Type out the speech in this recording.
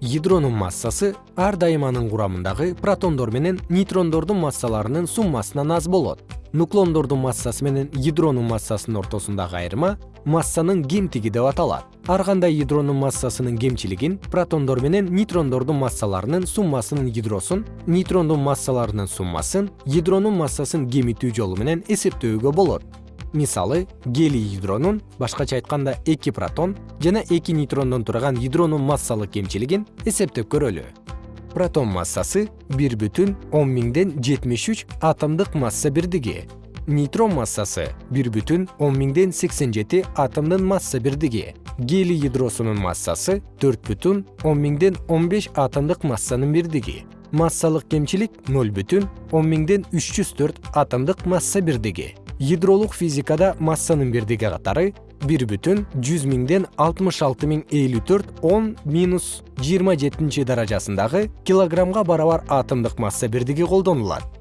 ядронун массасы ар дайым анын курамындагы протондор менен нейтрондордун массаларынын суммасынан аз болот. Нуклондордун массасы менен ядронун массасынын ортосундагы айырма массанын кемтиги деп аталат. Ар кандай ядронун массасынын кемчилигин протондор менен нейтрондордун массаларынын суммасынын ядросун нейтрондун массаларынын суммасын ядронун массасын кемитүү жолу менен эсептөөгө болот мисалы гелий ядронун башкача айтканда эки протон жана эки нейтрондон турган ядронун массалык кемчилигин эсептеп көрөлү. Протон массасы бир он миңден жетимиш үч атомдук масса бирдиги. Нейтрон массасы бир бүтүн он миңден сексен жети атомдун масса бирдиги. Гелий ядросунун массасы төрт бүтүн он миңден он беш атомдук массанын бирдиги. Массалык кемчилик ноль бүтүн он миңден үч жүз төрт атомдук масса бирдиги ядролук физикада массанын бирдиги катары бир бүтүн жүз миңден алтымыш алты миң элүү төрт он минус жыйырма жетинчи даражасындагы килограммга барабар атомдук масса бирдиги колдонулат